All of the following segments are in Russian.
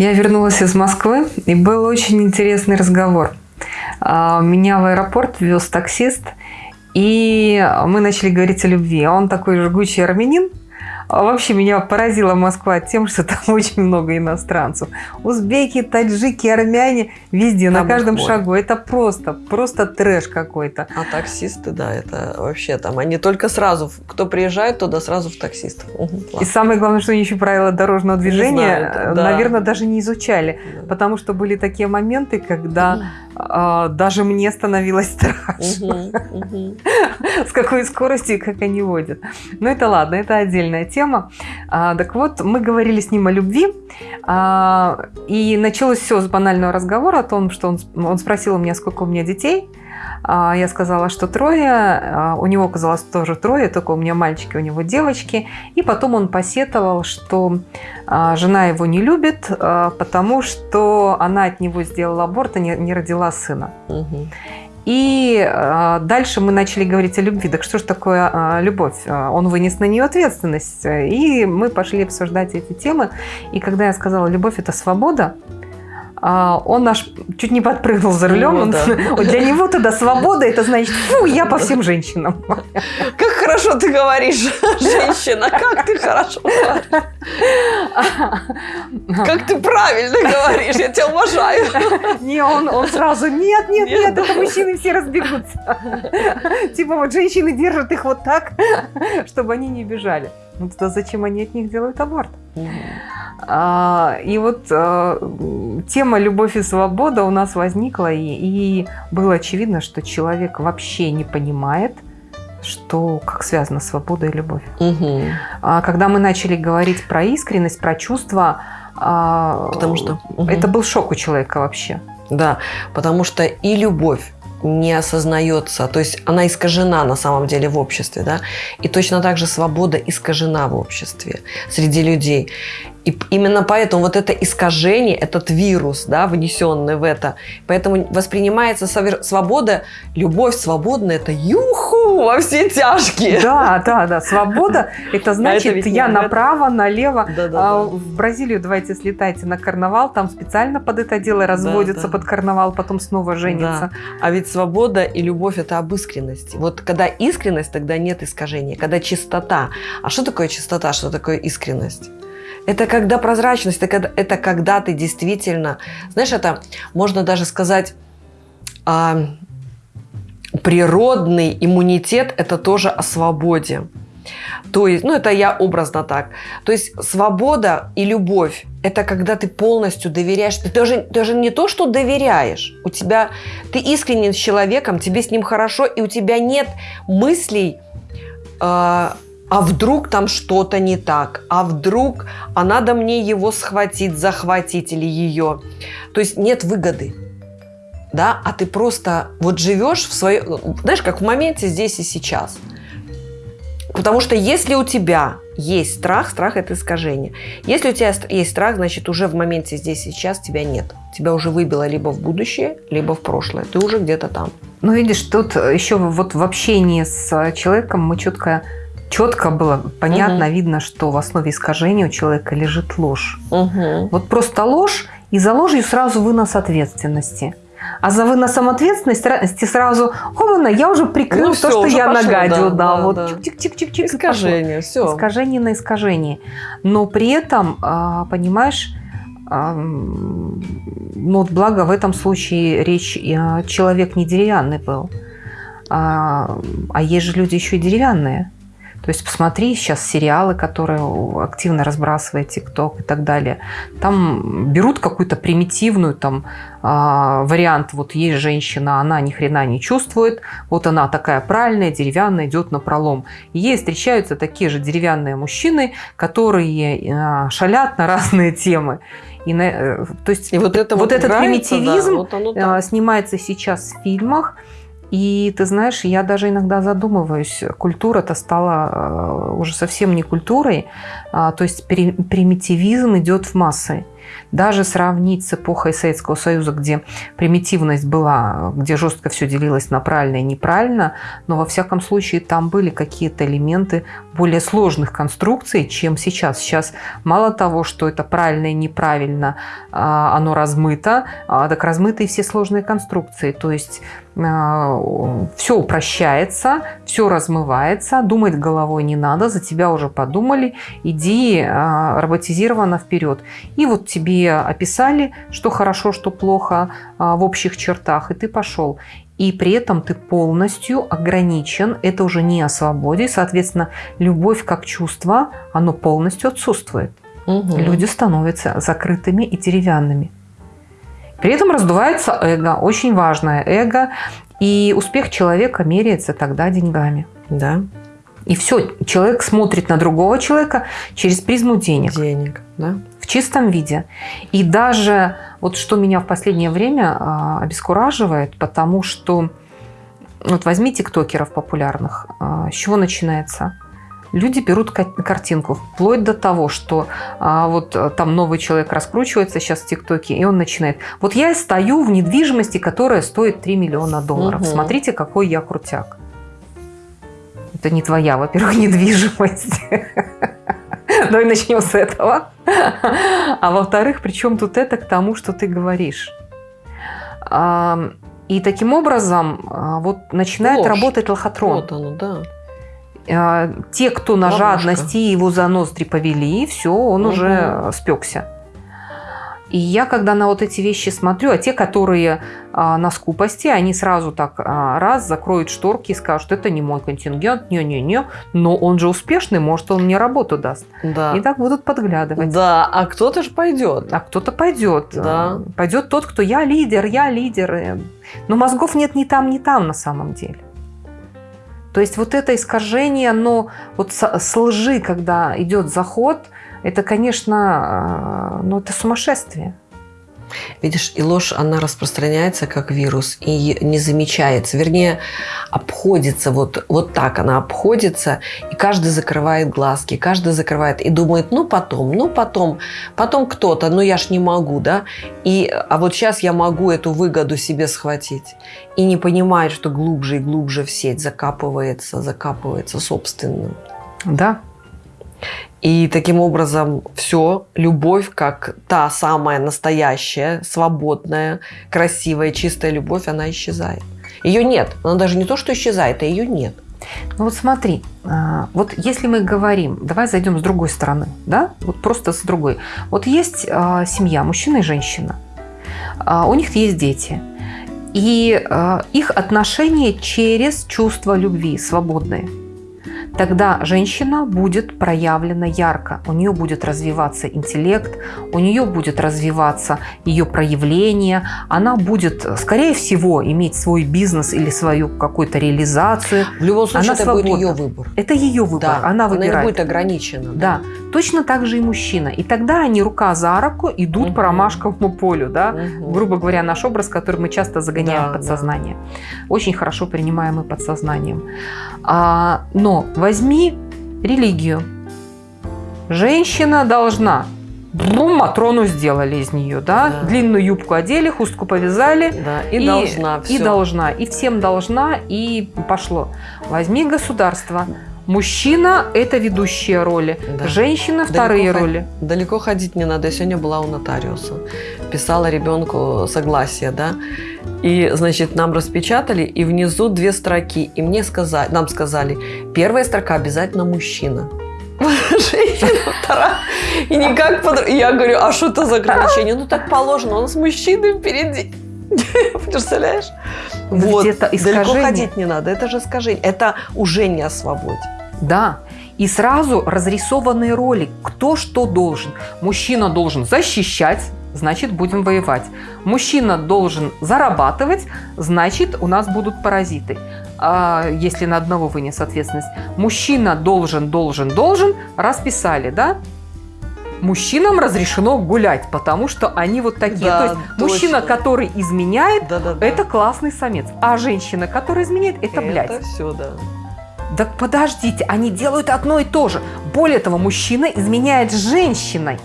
Я вернулась из Москвы, и был очень интересный разговор. А, меня в аэропорт вез таксист, и мы начали говорить о любви. Он такой жгучий армянин, а вообще меня поразила Москва тем, что там очень много иностранцев. Узбеки, таджики, армяне, везде, там на каждом шагу. Это просто, просто трэш какой-то. А таксисты, да, это вообще там, они только сразу, кто приезжает туда, сразу в таксистов. И самое главное, что они еще правила дорожного движения, знают, да. наверное, даже не изучали. Да. Потому что были такие моменты, когда а, даже мне становилось страшно. С какой скоростью, как они водят. Но это ладно, это отдельная тема. А, так вот, мы говорили с ним о любви. А, и началось все с банального разговора о том, что он, он спросил у меня, сколько у меня детей. А, я сказала, что трое, а, у него оказалось тоже трое, только у меня мальчики, у него девочки. И потом он посетовал, что а, жена его не любит, потому что она от него сделала аборт и не родила сына. Угу. И дальше мы начали говорить о любви. Так что же такое любовь? Он вынес на нее ответственность. И мы пошли обсуждать эти темы. И когда я сказала, любовь – это свобода, он наш чуть не подпрыгнул за рулем. Ну, да. Для него тогда свобода, это значит, фу, я по всем женщинам. Как хорошо ты говоришь, женщина, как ты хорошо говоришь. Как ты правильно говоришь, я тебя уважаю. Не, он, он сразу, нет, нет, нет, это мужчины все разбегутся. Типа вот женщины держат их вот так, чтобы они не бежали. Ну тогда зачем они от них делают аборт? А, и вот а, тема «Любовь и свобода» у нас возникла, и, и было очевидно, что человек вообще не понимает, что как связана свобода и любовь. Угу. А, когда мы начали говорить про искренность, про чувства, а, потому что угу. это был шок у человека вообще. Да, потому что и любовь не осознается, то есть она искажена на самом деле в обществе, да, и точно так же свобода искажена в обществе среди людей. И именно поэтому вот это искажение, этот вирус, да, внесенный в это, поэтому воспринимается свобода, любовь свободная, это юху во все тяжкие. Да, да, да, свобода, это значит, это я направо, налево. Да, да, а, да. В Бразилию давайте слетайте на карнавал, там специально под это дело разводятся да, да. под карнавал, потом снова женятся. Да. А ведь свобода и любовь это об искренности. Вот когда искренность, тогда нет искажения, когда чистота. А что такое чистота, что такое искренность? Это когда прозрачность, это когда, это когда ты действительно, знаешь, это можно даже сказать, а, природный иммунитет – это тоже о свободе. То есть, ну это я образно так. То есть свобода и любовь – это когда ты полностью доверяешь. Ты тоже, даже не то, что доверяешь. У тебя, ты искренен с человеком, тебе с ним хорошо, и у тебя нет мыслей, э, а вдруг там что-то не так, а вдруг, а надо мне его схватить, захватить или ее. То есть нет выгоды. Да, а ты просто вот живешь в своем, знаешь, как в моменте здесь и сейчас. Потому что если у тебя есть страх, страх это искажение. Если у тебя есть страх, значит уже в моменте здесь и сейчас тебя нет. Тебя уже выбило либо в будущее, либо в прошлое. Ты уже где-то там. Ну, видишь, тут еще вот в общении с человеком мы четко четко было понятно, угу. видно, что в основе искажения у человека лежит ложь. Угу. Вот просто ложь, и за ложью сразу вынос ответственности. А за выносом ответственности сразу, хомана, я уже прикрыл ну, то, все, что я пошло, нагадил. Да, да, да вот да. чик-чик-чик-чик. Искажение, все. Искажение на искажение. Но при этом, а, понимаешь, ну, вот благо в этом случае речь, человек не деревянный был. А, а есть же люди еще и деревянные. То есть посмотри сейчас сериалы, которые активно разбрасывает ТикТок и так далее. Там берут какую-то примитивную там э, вариант. Вот есть женщина, она ни хрена не чувствует. Вот она такая правильная, деревянная, идет на пролом. И ей встречаются такие же деревянные мужчины, которые э, шалят на разные темы. И на, э, то есть и вот, это вот, вот этот примитивизм да, вот оно снимается сейчас в фильмах. И ты знаешь, я даже иногда задумываюсь, культура-то стала э, уже совсем не культурой, а, то есть примитивизм идет в массы. Даже сравнить с эпохой Советского Союза, где примитивность была, где жестко все делилось на правильно и неправильно, но во всяком случае там были какие-то элементы более сложных конструкций, чем сейчас. Сейчас мало того, что это правильно и неправильно, а, оно размыто, а, так размыты и все сложные конструкции. То есть а, все упрощается, все размывается, думать головой не надо, за тебя уже подумали, иди роботизированно вперед. И вот тебе описали, что хорошо, что плохо в общих чертах, и ты пошел и при этом ты полностью ограничен. Это уже не о свободе. Соответственно, любовь как чувство, оно полностью отсутствует. Угу. Люди становятся закрытыми и деревянными. При этом раздувается эго, очень важное эго, и успех человека меряется тогда деньгами. Да. И все, человек смотрит на другого человека через призму денег. Денег, да. Чистом виде. И даже вот что меня в последнее время а, обескураживает, потому что вот возьми тиктокеров популярных, а, с чего начинается? Люди берут картинку, вплоть до того, что а, вот э, там новый человек раскручивается сейчас в ТикТоке, и он начинает. Вот я стою в недвижимости, которая стоит 3 миллиона долларов. Угу. Смотрите, какой я крутяк. Это не твоя, во-первых, недвижимость. Давай начнем с этого. А во-вторых, причем тут это к тому, что ты говоришь. И таким образом а, вот начинает Ложь. работать лохотрон. Вот оно, да. А, те, кто на Ловушка. жадности его за ноздри повели, все, он угу. уже спекся. И я, когда на вот эти вещи смотрю, а те, которые а, на скупости, они сразу так а, раз закроют шторки и скажут, это не мой контингент, не-не-не, но он же успешный, может, он мне работу даст. Да. И так будут подглядывать. Да, а кто-то же пойдет. А кто-то пойдет. Да. Пойдет тот, кто я лидер, я лидер. Но мозгов нет ни там, ни там на самом деле. То есть вот это искажение, оно вот с лжи, когда идет заход – это, конечно, э, ну, это сумасшествие. Видишь, и ложь, она распространяется как вирус и не замечается. Вернее, обходится вот, вот так она обходится, и каждый закрывает глазки, каждый закрывает и думает, ну потом, ну потом, потом кто-то, ну я ж не могу, да, и, а вот сейчас я могу эту выгоду себе схватить. И не понимает, что глубже и глубже в сеть закапывается, закапывается собственным. Да, и таким образом все, любовь, как та самая настоящая, свободная, красивая, чистая любовь, она исчезает. Ее нет. Она даже не то, что исчезает, а ее нет. Ну вот смотри, а, вот если мы говорим, давай зайдем с другой стороны, да, вот просто с другой. Вот есть а, семья, мужчина и женщина, а, у них есть дети, и их отношения через чувство любви, свободные – тогда женщина будет проявлена ярко, у нее будет развиваться интеллект, у нее будет развиваться ее проявление, она будет, скорее всего, иметь свой бизнес или свою какую-то реализацию. В любом случае, она это свободна. будет ее выбор. Это ее выбор, да, она выбирает. Она не будет ограничена. Да. да, точно так же и мужчина. И тогда они рука за руку идут угу. по ромашковому полю, да, угу. грубо говоря, наш образ, который мы часто загоняем да, в подсознание. Да. Очень хорошо принимаемый подсознанием. А, но возьми религию. Женщина должна Бум, Матрону сделали из нее, да? да? Длинную юбку одели, хустку повязали. Да, и, и должна. Все. И должна. И всем должна, и пошло. Возьми государство. Мужчина – это ведущие роли, да. женщина – вторые далеко роли. Далеко ходить не надо. Я сегодня была у нотариуса. Писала ребенку согласие, да? И, значит, нам распечатали, и внизу две строки. И мне сказали, нам сказали, первая строка обязательно мужчина. Женщина, вторая. И никак под... Я говорю, а что это за ограничение? Ну, так положено, он с мужчиной впереди. Представляешь? Вот. Далеко ходить не надо. Это же скажение. Это уже не о свободе. Да. И сразу разрисованные роли, кто что должен. Мужчина должен защищать, значит будем воевать. Мужчина должен зарабатывать, значит у нас будут паразиты. А если на одного вынес ответственность. Мужчина должен, должен, должен, расписали, да? мужчинам разрешено гулять, потому что они вот такие. Да, То есть точно. мужчина, который изменяет, да, да, да. это классный самец, а женщина, которая изменяет, это, это блядь. Это все, да. Так подождите, они делают одно и то же. Более того, мужчина изменяет женщиной.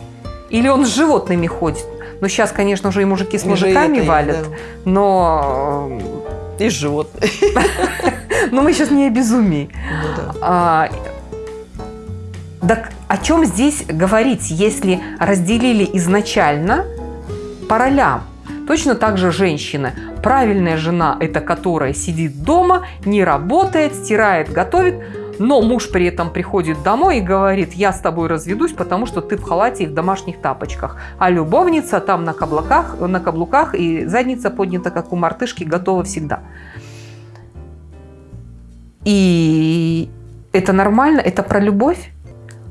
Или он с животными ходит. Ну, сейчас, конечно, уже и мужики с мужиками валят, да. но... И животные. Но мы сейчас не о безумии. Ну а, так о чем здесь говорить, если разделили изначально по ролям? Точно так же женщины. Правильная жена – это которая сидит дома, не работает, стирает, готовит, но муж при этом приходит домой и говорит, я с тобой разведусь, потому что ты в халате и в домашних тапочках. А любовница там на каблуках, на каблуках и задница поднята, как у мартышки, готова всегда. И это нормально, это про любовь.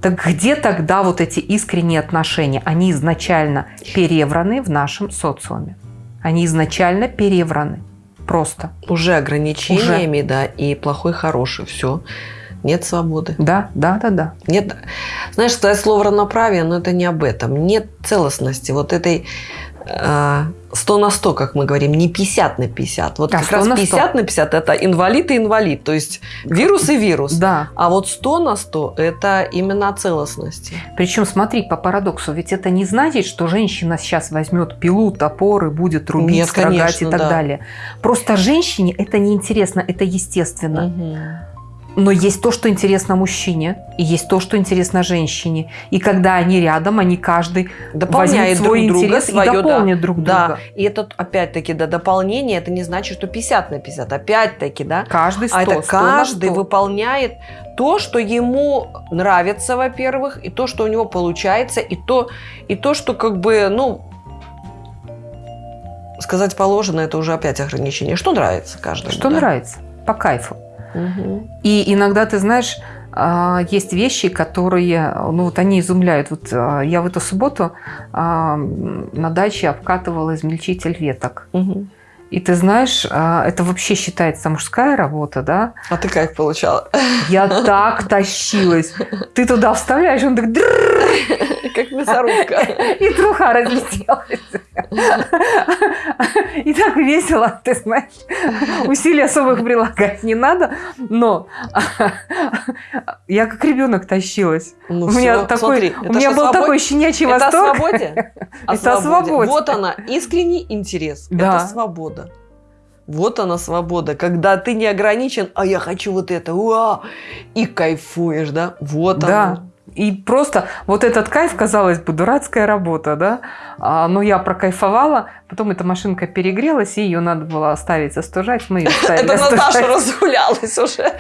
Так где тогда вот эти искренние отношения? Они изначально перевраны в нашем социуме. Они изначально перевраны. Просто. Уже ограничениями, Уже. да, и плохой, хороший, все. Нет свободы. Да, да, да, да. Нет, знаешь, сказать слово равноправие, но это не об этом. Нет целостности вот этой 100 на 100, как мы говорим, не 50 на 50. Вот а как раз 50 на, на 50 это инвалид и инвалид, то есть вирус и вирус. Да. А вот 100 на 100 это именно о целостности. Причем, смотри, по парадоксу, ведь это не значит, что женщина сейчас возьмет пилу, топор и будет рубить, Нет, строгать конечно, и так да. далее. Просто женщине это неинтересно, это естественно. Угу. Но есть то, что интересно мужчине, и есть то, что интересно женщине. И когда они рядом, они каждый дополняет свой друг интерес друга, свое, и дополнит да. друг друга. Да. И это, опять-таки, да, дополнение, это не значит, что 50 на 50. Опять-таки, да. Каждый 100, А это 100 каждый 100. выполняет то, что ему нравится, во-первых, и то, что у него получается, и то, и то, что как бы, ну, сказать положено, это уже опять ограничение. Что нравится каждому? Что да? нравится? По кайфу. И иногда, ты знаешь, а, есть вещи, которые, ну вот они изумляют. Вот а, я в эту субботу а, на даче обкатывала измельчитель веток. Угу. И ты знаешь, это вообще считается мужская работа, да? А ты как получала? Я так тащилась. Ты туда вставляешь, он так... Как мясорубка. И труха разлетелась. И так весело, ты знаешь. Усилий особых прилагать не надо, но я как ребенок тащилась. Ну, у меня, все, такой, смотри, у меня был свобод... такой щенячий это восторг. О свободе? О это о свободе. Вот она, искренний интерес. Да. Это свобода. Вот она свобода, когда ты не ограничен, а я хочу вот это, уа, и кайфуешь, да? Вот да. она. И просто вот этот кайф, казалось бы, дурацкая работа, да, а, но я прокайфовала, потом эта машинка перегрелась, и ее надо было оставить остужать, мы ее оставили Это Наташа разгулялась уже,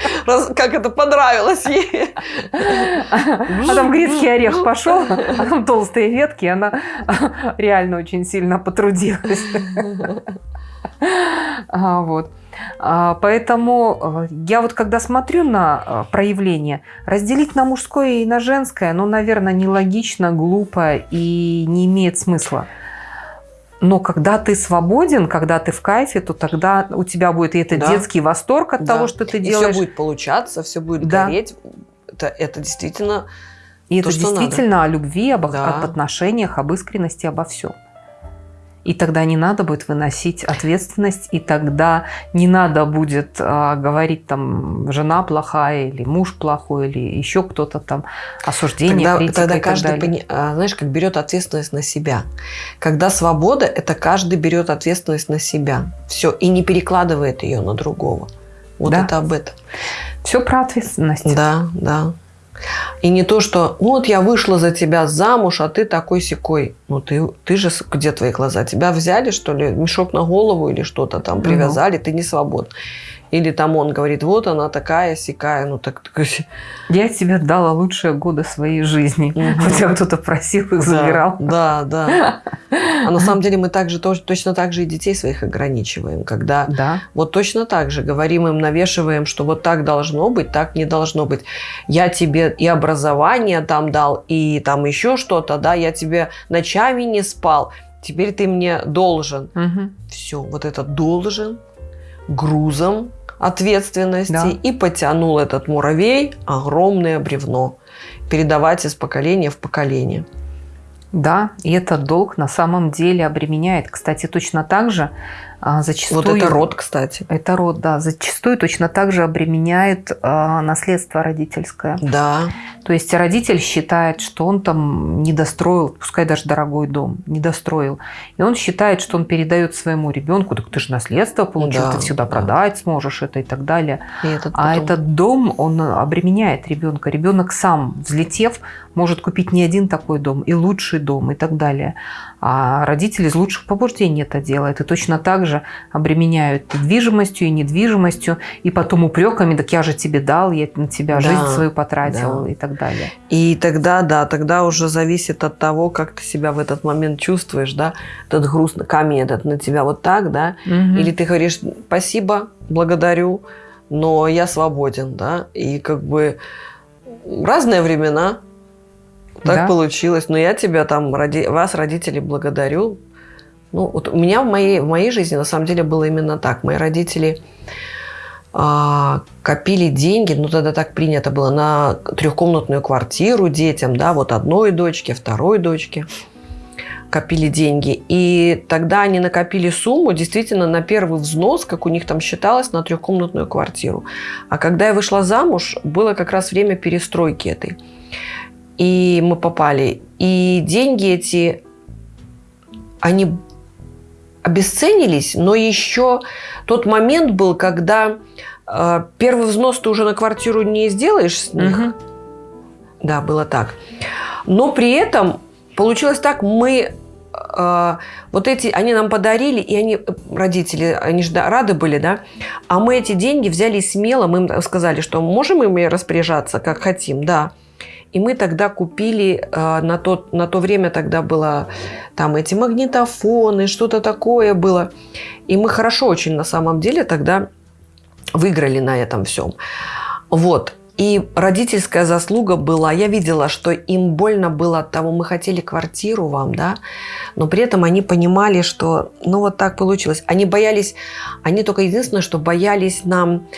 как это понравилось ей. А там грецкий орех пошел, а там толстые ветки, она реально очень сильно потрудилась. Вот. А, поэтому э, я вот когда смотрю на э, проявление, разделить на мужское и на женское, ну, наверное, нелогично, глупо и не имеет смысла. Но когда ты свободен, когда ты в кайфе, то тогда у тебя будет и этот да. детский восторг от да. того, что ты и делаешь. все будет получаться, все будет да. гореть. Это, это действительно И то, это действительно надо. о любви, об, да. об отношениях, об искренности, обо всем. И тогда не надо будет выносить ответственность, и тогда не надо будет а, говорить там жена плохая или муж плохой или еще кто-то там осуждение, тогда, критика тогда каждый, пони... А, знаешь, как берет ответственность на себя. Когда свобода, это каждый берет ответственность на себя, все и не перекладывает ее на другого. Вот да. это об этом. Все про ответственность. Да, да. И не то, что вот я вышла за тебя замуж, а ты такой секой. Ну ты, ты же, где твои глаза? Тебя взяли, что ли, мешок на голову или что-то там привязали, угу. ты не свободен. Или там он говорит, вот она такая, сякая, ну так... Я тебе дала лучшие годы своей жизни. Угу. У тебя кто-то просил их, забирал. Да, да. А на самом деле мы также, точно так же и детей своих ограничиваем. Когда да. вот точно так же говорим им, навешиваем, что вот так должно быть, так не должно быть. Я тебе и образование там дал, и там еще что-то, да, я тебе ночами не спал. Теперь ты мне должен. Угу. Все, вот это должен грузом ответственности да. и потянул этот муравей огромное бревно передавать из поколения в поколение. Да, и этот долг на самом деле обременяет. Кстати, точно так же зачастую, вот это род, кстати. Это род, да. Зачастую точно так же обременяет а, наследство родительское. Да. То есть родитель считает, что он там не достроил, пускай даже дорогой дом, не достроил. И он считает, что он передает своему ребенку, так ты же наследство получил, да, ты всегда да. продать сможешь это и так далее. И этот а потом... А этот дом, он обременяет ребенка. Ребенок сам, взлетев, может купить не один такой дом, и лучший дом, и так далее. А родители из лучших побуждений это делают. И точно так же обременяют недвижимостью и недвижимостью, и потом упреками, так я же тебе дал, я на тебя да, жизнь свою потратил, да. и так далее. И тогда, да, тогда уже зависит от того, как ты себя в этот момент чувствуешь, да, этот груз, камень этот на тебя вот так, да, угу. или ты говоришь спасибо, благодарю, но я свободен, да, и как бы разные времена, так да? получилось. Но я тебя там, роди... вас, родители, благодарю. Ну, вот у меня в моей, в моей жизни на самом деле было именно так. Мои родители а, копили деньги, ну тогда так принято было, на трехкомнатную квартиру детям, да, вот одной дочке, второй дочке копили деньги. И тогда они накопили сумму действительно на первый взнос, как у них там считалось, на трехкомнатную квартиру. А когда я вышла замуж, было как раз время перестройки этой и мы попали. И деньги эти, они обесценились, но еще тот момент был, когда э, первый взнос ты уже на квартиру не сделаешь с них. Угу. Да, было так. Но при этом получилось так, мы э, вот эти, они нам подарили, и они, родители, они же рады были, да, а мы эти деньги взяли смело, мы им сказали, что можем ими распоряжаться, как хотим, да. И мы тогда купили, э, на, тот, на то время тогда было там эти магнитофоны, что-то такое было. И мы хорошо очень на самом деле тогда выиграли на этом всем. Вот. И родительская заслуга была, я видела, что им больно было от того, мы хотели квартиру вам, да, но при этом они понимали, что, ну вот так получилось. Они боялись, они только единственное, что боялись нам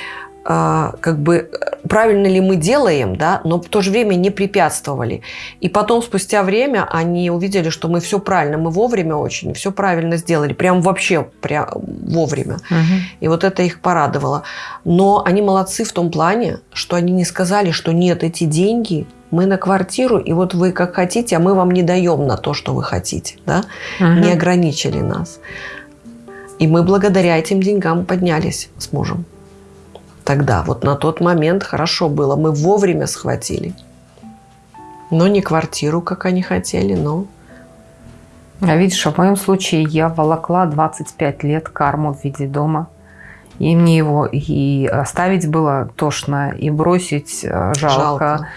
как бы правильно ли мы делаем, да, но в то же время не препятствовали. И потом, спустя время, они увидели, что мы все правильно, мы вовремя очень, все правильно сделали, прям вообще прям вовремя. Угу. И вот это их порадовало. Но они молодцы в том плане, что они не сказали, что нет, эти деньги мы на квартиру, и вот вы как хотите, а мы вам не даем на то, что вы хотите, да, угу. не ограничили нас. И мы благодаря этим деньгам поднялись с мужем тогда. Вот на тот момент хорошо было. Мы вовремя схватили. Но не квартиру, как они хотели, но... А видишь, в моем случае я волокла 25 лет карму в виде дома. И мне его и оставить было тошно, и бросить э, жалко. жалко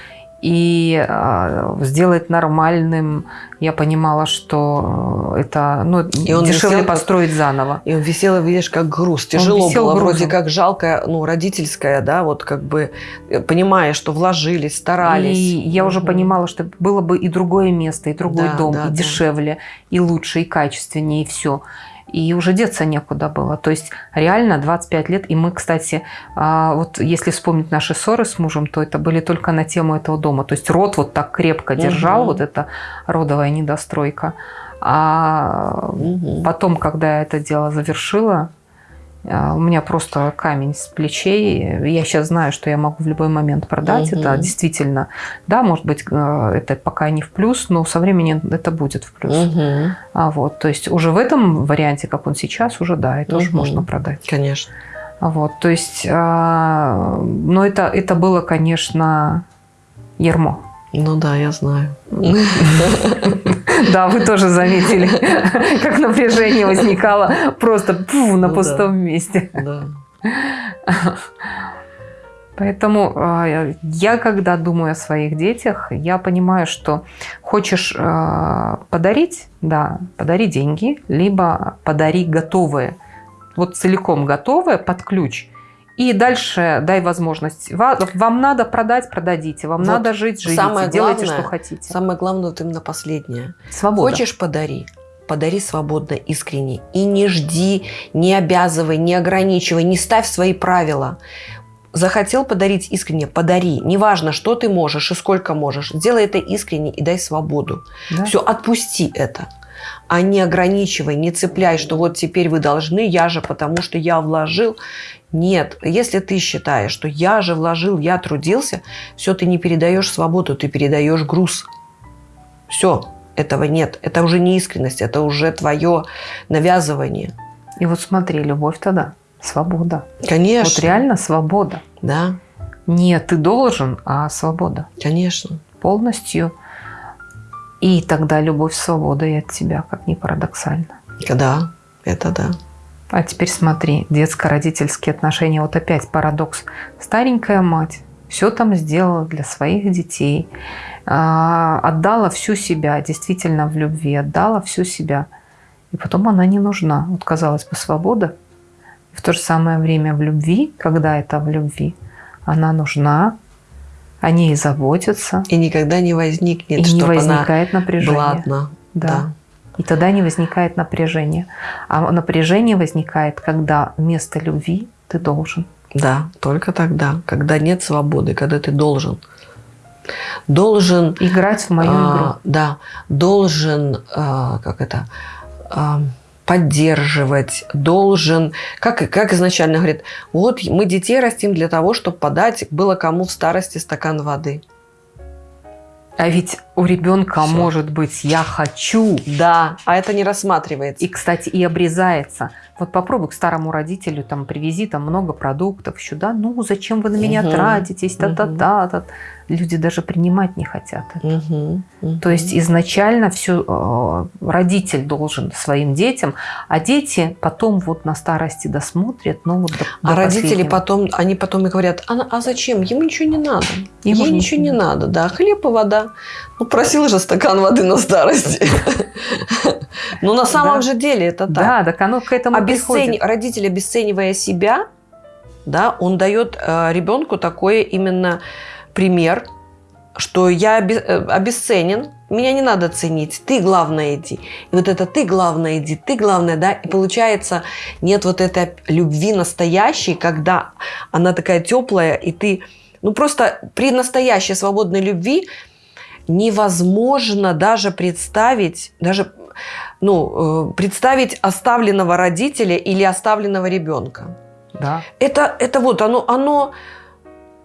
и э, сделать нормальным, я понимала, что это ну, и он дешевле висел, построить заново. И он висел, видишь, как груз. Тяжело было, грузом. вроде как жалкое, ну, родительское, да, вот как бы понимая, что вложились, старались. И я уже понимала, что было бы и другое место, и другой да, дом, да, и да. дешевле, и лучше, и качественнее, и все и уже деться некуда было. То есть реально 25 лет. И мы, кстати, а, вот если вспомнить наши ссоры с мужем, то это были только на тему этого дома. То есть род вот так крепко держал, угу. вот эта родовая недостройка. А угу. потом, когда я это дело завершила, у меня просто камень с плечей. Я сейчас знаю, что я могу в любой момент продать угу. это. Действительно, да, может быть, э, это пока не в плюс, но со временем это будет в плюс. Угу. А вот, то есть уже в этом варианте, как он сейчас, уже да, это угу. уже можно продать. Конечно. Вот, то есть, а, но это, это было, конечно, ермо. Ну да, я знаю. Да, вы тоже заметили, как напряжение возникало просто на ну пустом месте. Поэтому а, я, когда думаю о своих детях, я понимаю, что хочешь а, подарить, да, подари деньги, либо подари готовые. Вот целиком готовое под ключ – и дальше дай возможность. Вам надо продать, продадите. Вам вот надо жить, живите. Самое делайте, главное, что хотите. Самое главное вот именно последнее. Свобода. Хочешь подари. Подари свободно, искренне. И не жди, не обязывай, не ограничивай, не ставь свои правила. Захотел подарить искренне, подари. Неважно, что ты можешь и сколько можешь. Сделай это искренне и дай свободу. Да. Все, отпусти это. а не ограничивай, не цепляй, что вот теперь вы должны, я же потому что я вложил. Нет, если ты считаешь, что я же вложил, я трудился, все, ты не передаешь свободу, ты передаешь груз. Все, этого нет. Это уже не искренность, это уже твое навязывание. И вот смотри, любовь тогда, свобода. Конечно. Вот реально свобода. Да. Не ты должен, а свобода. Конечно. Полностью. И тогда любовь, свобода и от тебя, как ни парадоксально. Да, это да. А теперь смотри, детско-родительские отношения. Вот опять парадокс. Старенькая мать все там сделала для своих детей, а, отдала всю себя, действительно в любви, отдала всю себя. И потом она не нужна. Вот, казалось бы, свобода. В то же самое время в любви, когда это в любви, она нужна, о ней заботятся. И никогда не возникнет, и не возникает она напряжение. Была одна. Да. да. И тогда не возникает напряжение. А напряжение возникает, когда вместо любви ты должен. Да, только тогда, когда нет свободы, когда ты должен. Должен... Играть в мою а, игру. Да, должен, а, как это, а, поддерживать, должен, как, как изначально говорит, вот мы детей растим для того, чтобы подать было кому в старости стакан воды. А ведь у ребенка Все. может быть «я хочу». Да, а это не рассматривается. И, кстати, и обрезается. Вот попробуй к старому родителю, там, привези там много продуктов еще, да, ну, зачем вы на меня угу. тратитесь, та-та-та. Угу люди даже принимать не хотят это. Угу, угу. То есть изначально все э, родитель должен своим детям, а дети потом вот на старости досмотрят, ну вот до, А до родители потом, они потом и говорят, а, а зачем? Ему ничего не надо. Ему Ей ничего не надо, да, хлеб и вода. Ну просил же стакан воды на старости. Но на самом же деле это так. Да, так оно к этому приходит. Родитель, обесценивая себя, да, он дает э, ребенку такое именно пример, что я э, обесценен, меня не надо ценить, ты главное иди. И вот это ты главное иди, ты главное, да, и получается нет вот этой любви настоящей, когда она такая теплая, и ты, ну просто при настоящей свободной любви невозможно даже представить, даже ну, э, представить оставленного родителя или оставленного ребенка. Да. Это, это вот оно, оно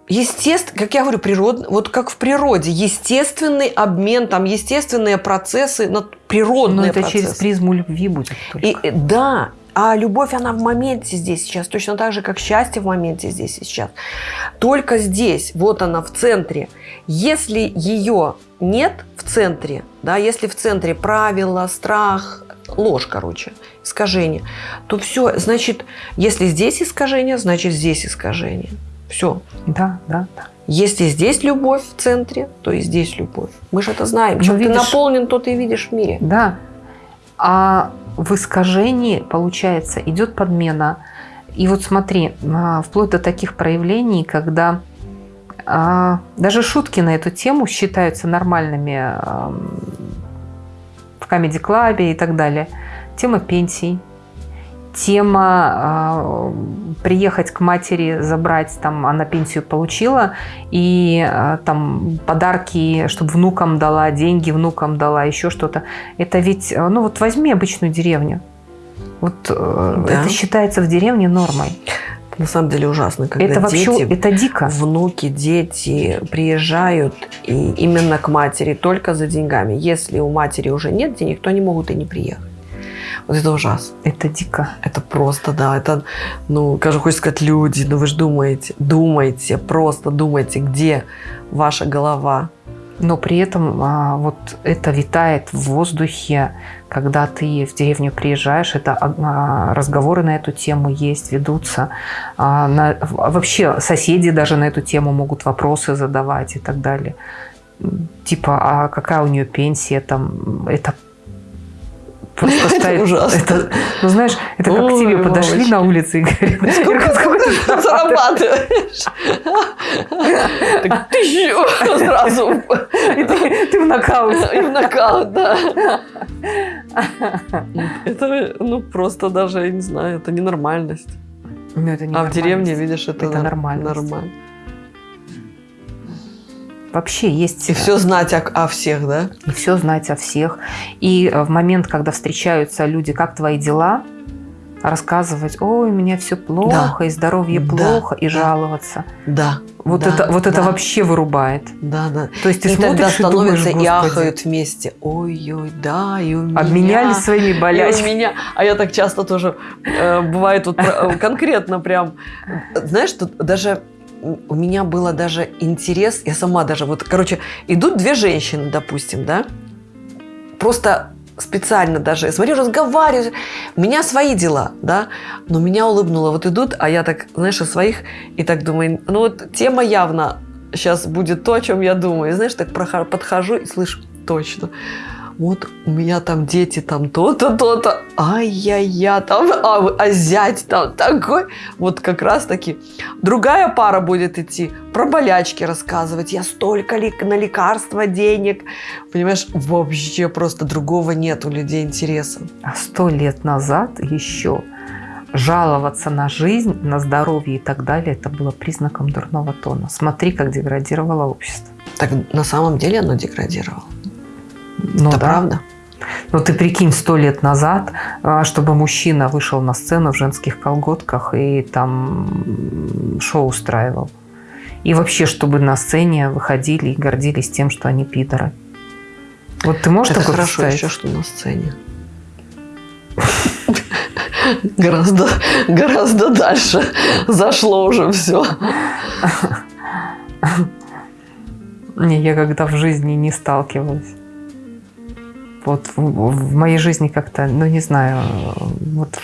Естественно, как я говорю, природ, вот как в природе, естественный обмен, там естественные процессы, природные Но это процессы. через призму любви будет только. И, да, а любовь, она в моменте здесь сейчас, точно так же, как счастье в моменте здесь и сейчас. Только здесь, вот она в центре. Если ее нет в центре, да, если в центре правила, страх, ложь, короче, искажение, то все, значит, если здесь искажение, значит здесь искажение. Все. Да, да, да. Если здесь любовь в центре, то и здесь любовь. Мы же это знаем. Чем видишь, ты наполнен, то ты видишь в мире. Да. А в искажении, получается, идет подмена. И вот смотри, а, вплоть до таких проявлений, когда а, даже шутки на эту тему считаются нормальными в комедий-клабе и так далее. Тема пенсий, тема э, приехать к матери, забрать, там она пенсию получила, и э, там подарки, чтобы внукам дала, деньги внукам дала, еще что-то. Это ведь, э, ну вот возьми обычную деревню. Вот э, да. это считается в деревне нормой. На самом деле ужасно, когда это вообще, дети, это дико. внуки, дети приезжают и именно к матери только за деньгами. Если у матери уже нет денег, то они могут и не приехать. Вот это ужас. Это дико. Это просто, да, это, ну, кажется, хочется сказать, люди, ну вы же думаете, думайте, просто думайте, где ваша голова. Но при этом а, вот это витает в воздухе, когда ты в деревню приезжаешь, это а, разговоры на эту тему есть, ведутся. А, на, вообще соседи даже на эту тему могут вопросы задавать и так далее. Типа, а какая у нее пенсия, там, это Просто ставить... ужасно. Это, ну, знаешь, это как к тебе подошли на улице и говорят, сколько ты зарабатываешь? Так тысячу сразу. Ты в нокаут. И в нокаут, да. Это, ну, просто даже, я не знаю, это ненормальность. Ну, это не а в деревне, видишь, это, это нормально. нормально. Вообще есть... И все знать о, о всех, да? И все знать о всех. И в момент, когда встречаются люди, как твои дела, рассказывать, ой, у меня все плохо, да. и здоровье да. плохо, и жаловаться. Да. Вот да, это, вот да. это вообще вырубает. Да, да. То есть ты и смотришь тогда становятся и, думаешь, и ахают вместе. Ой-ой, да, и у меня. Обменялись своими болячками. И у меня. А я так часто тоже, э, бывает вот э, конкретно прям, знаешь, тут даже у меня было даже интерес, я сама даже, вот, короче, идут две женщины, допустим, да, просто специально даже, я смотрю, разговариваю, у меня свои дела, да, но меня улыбнуло, вот идут, а я так, знаешь, о своих, и так думаю, ну вот тема явно сейчас будет то, о чем я думаю, и знаешь, так подхожу и слышу, точно, вот у меня там дети там то-то, то-то, ай-яй-я, там, а, а зять там такой. Вот как раз таки другая пара будет идти, про болячки рассказывать, я столько ли на лекарства денег, понимаешь, вообще просто другого нет у людей интереса. А сто лет назад еще жаловаться на жизнь, на здоровье и так далее, это было признаком дурного тона. Смотри, как деградировало общество. Так на самом деле оно деградировало. Ну, Это да. правда? Ну ты прикинь, сто лет назад, а, чтобы мужчина вышел на сцену в женских колготках и там шоу устраивал. И вообще, чтобы на сцене выходили и гордились тем, что они пидоры. Вот ты можешь Это такое хорошо представить? еще, что на сцене. Гораздо, гораздо дальше зашло уже все. Не, я когда в жизни не сталкивалась. Вот в, в моей жизни как-то, ну не знаю, вот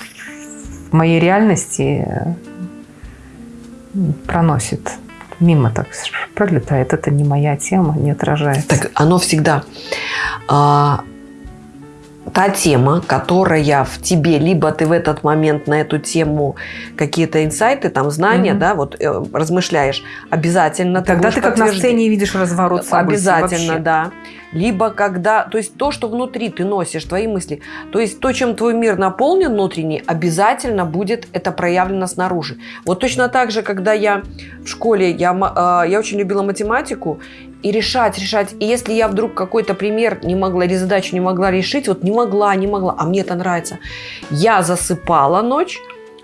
в моей реальности проносит мимо так пролетает. Это не моя тема, не отражается. Так оно всегда а, та тема, которая в тебе, либо ты в этот момент на эту тему какие-то инсайты, там знания, mm-hmm. да, вот э, размышляешь, обязательно. Тогда ты, ты как на сцене видишь разворот событий. Обязательно, вообще. да. Либо когда, то есть то, что внутри ты носишь, твои мысли, то есть то, чем твой мир наполнен внутренний, обязательно будет это проявлено снаружи. Вот точно так же, когда я в школе, я, э, я очень любила математику, и решать, решать. И если я вдруг какой-то пример не могла или задачу не могла решить, вот не могла, не могла, а мне это нравится, я засыпала ночь,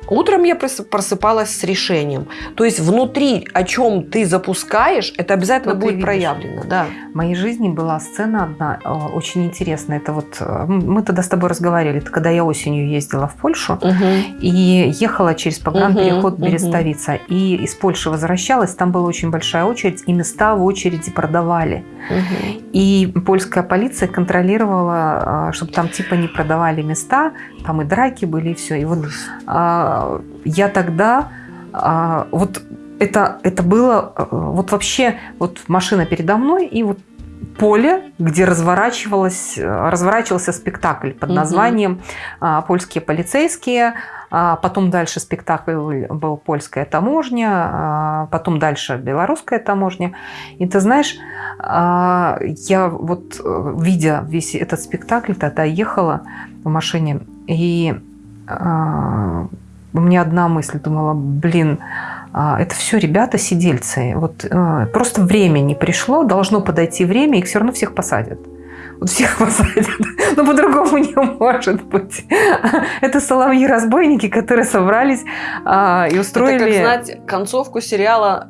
Утром я просыпалась с решением. То есть внутри, о чем ты запускаешь, это обязательно Что будет проявлено. Да. В моей жизни была сцена одна э, очень интересная. Это вот э, мы тогда с тобой разговаривали. Это когда я осенью ездила в Польшу угу. и ехала через погранпереход угу, Берестовица. Угу. И из Польши возвращалась. Там была очень большая очередь, и места в очереди продавали. Угу. И польская полиция контролировала, э, чтобы там типа не продавали места. Там и драки были, и все. И вот я тогда вот это, это было вот вообще вот машина передо мной и вот поле, где разворачивалось, разворачивался спектакль под названием «Польские полицейские». Потом дальше спектакль был «Польская таможня», потом дальше «Белорусская таможня». И ты знаешь, я вот, видя весь этот спектакль, тогда ехала в машине, и у меня одна мысль, думала, блин, это все ребята сидельцы. Вот просто время не пришло, должно подойти время, их все равно всех посадят. Вот всех посадят. Но по-другому не может быть. Это соловьи-разбойники, которые собрались а, и устроили... Это как знать концовку сериала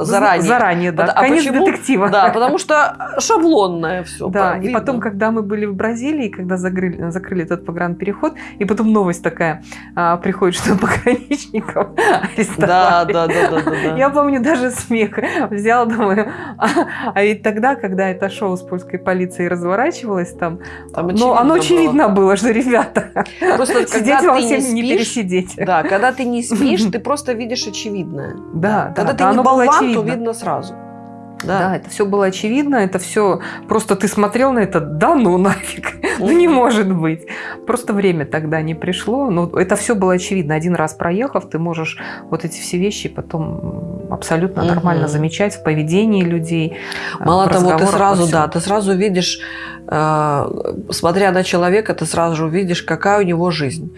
э, заранее. Заранее, да. А Конец почему? детектива. Да, потому что шаблонное все. Да, и потом, когда мы были в Бразилии, когда закрыли, закрыли этот погранпереход, и потом новость такая а, приходит, что пограничников арестовали. Да, да, да, да, да. Я помню даже смех. Взял, думаю, а, а ведь тогда, когда это шоу с польской полицией разворачивалось, разворачивалось там. там Но оно очевидно было, было что, ребята, просто сидеть вам всем не, не пересидеть. Да, когда ты не спишь, ты просто видишь очевидное. Да, Когда да, ты не болван, то видно сразу. Да. да, это все было очевидно, это все просто ты смотрел на это, да ну нафиг, ну не может быть. просто время тогда не пришло. Но это все было очевидно. Один раз проехав, ты можешь вот эти все вещи потом абсолютно нормально замечать в поведении людей. Мало того, ты сразу, да, ты сразу видишь Э, смотря на человека, ты сразу же увидишь, какая у него жизнь.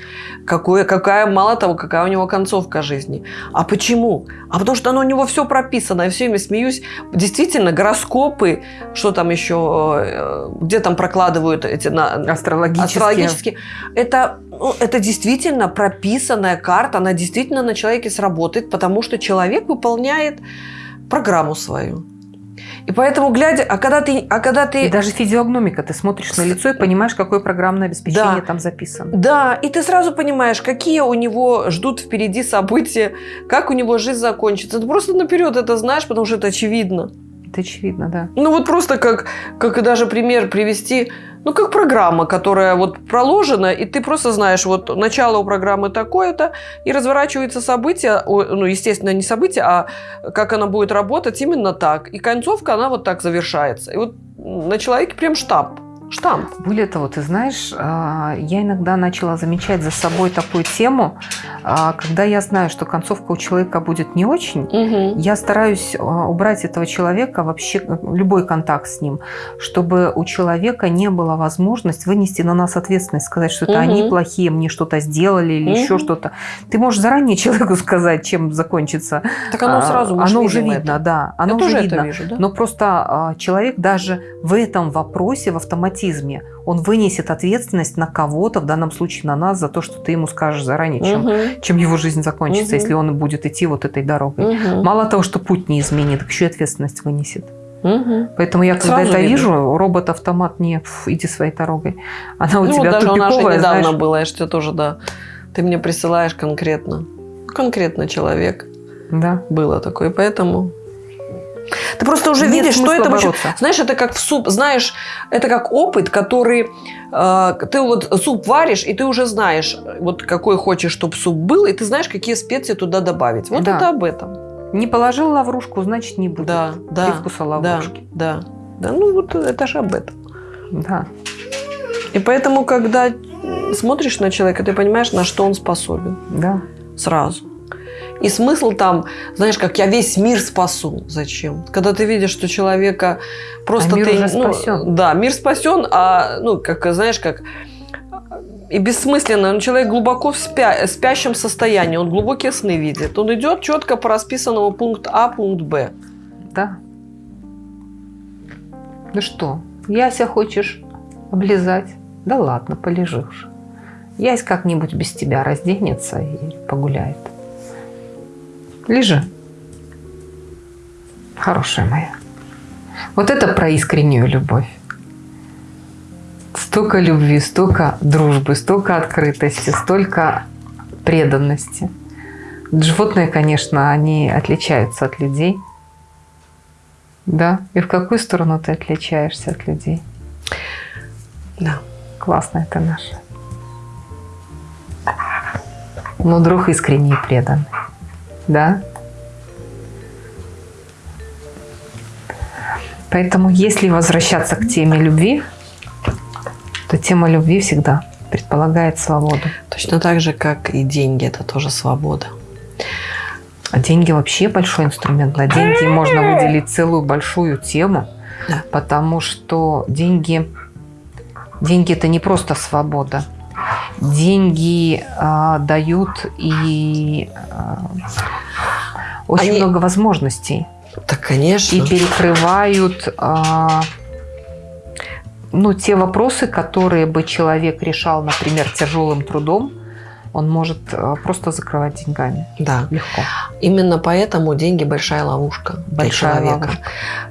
Какое, какая, мало того, какая у него концовка жизни. А почему? А потому что оно у него все прописано. Я все время смеюсь. Действительно, гороскопы, что там еще, э, где там прокладывают эти... На, астрологические. астрологические. Это, ну, это действительно прописанная карта, она действительно на человеке сработает, потому что человек выполняет программу свою. И поэтому, глядя, а когда ты... А когда ты... И даже физиогномика, ты смотришь на лицо и понимаешь, какое программное обеспечение да. там записано. Да, и ты сразу понимаешь, какие у него ждут впереди события, как у него жизнь закончится. Ты просто наперед это знаешь, потому что это очевидно. Это очевидно, да. Ну вот просто как, как даже пример привести ну, как программа, которая вот проложена, и ты просто знаешь, вот начало у программы такое-то, и разворачивается событие, ну, естественно, не событие, а как она будет работать именно так. И концовка, она вот так завершается. И вот на человеке прям штамп штамп. Более того, ты знаешь, а, я иногда начала замечать за собой такую тему, а, когда я знаю, что концовка у человека будет не очень, угу. я стараюсь а, убрать этого человека, вообще любой контакт с ним, чтобы у человека не было возможности вынести на нас ответственность, сказать, что это угу. они плохие, мне что-то сделали или угу. еще что-то. Ты можешь заранее человеку сказать, чем закончится. Так оно сразу Оно уже видно, это. да. Оно я уже видно. вижу, да? Но просто человек даже в этом вопросе, в автоматизме автоматизме. Он вынесет ответственность на кого-то, в данном случае на нас, за то, что ты ему скажешь заранее, чем, угу. чем его жизнь закончится, угу. если он будет идти вот этой дорогой. Угу. Мало того, что путь не изменит, еще и ответственность вынесет. Угу. Поэтому я, когда Сразу это видно. вижу, робот-автомат не иди своей дорогой. Она у ну, тебя даже тупиковая, у нас недавно знаешь... было, я же тебе тоже, да. Ты мне присылаешь конкретно. Конкретно человек. Да. Было такое. Поэтому ты просто уже Нет видишь, что это вообще... Знаешь, это как в суп. Знаешь, это как опыт, который... Э, ты вот суп варишь, и ты уже знаешь, вот какой хочешь, чтобы суп был, и ты знаешь, какие специи туда добавить. Вот да. это об этом. Не положил лаврушку, значит, не будет да, да, привкуса лаврушки. Да, да. Да, ну вот это же об этом. Да. И поэтому, когда смотришь на человека, ты понимаешь, на что он способен. Да. Сразу. И смысл там, знаешь, как я весь мир спасу. Зачем? Когда ты видишь, что человека просто а мир ты... Уже ну, спасен. Да, мир спасен, а, ну, как, знаешь, как и бессмысленно. Но человек глубоко в спя, спящем состоянии, он глубокие сны видит. Он идет четко по расписанному пункт А, пункт Б. Да. Ну что, Яся хочешь облизать? Да ладно, полежишь. Ясь как-нибудь без тебя разденется и погуляет. Лежи. Хорошая моя. Вот это про искреннюю любовь. Столько любви, столько дружбы, столько открытости, столько преданности. Животные, конечно, они отличаются от людей. Да? И в какую сторону ты отличаешься от людей? Да. Классно это наше. Но друг искренний и преданный да. Поэтому, если возвращаться к теме любви, то тема любви всегда предполагает свободу. Точно так же, как и деньги, это тоже свобода. А деньги вообще большой инструмент. На деньги можно выделить целую большую тему, да. потому что деньги, деньги это не просто свобода деньги э, дают и э, очень Они... много возможностей. Так, конечно. И перекрывают э, ну, те вопросы, которые бы человек решал, например, тяжелым трудом, он может просто закрывать деньгами. Да. Легко. Именно поэтому деньги большая ловушка большая для человека. Ловушка.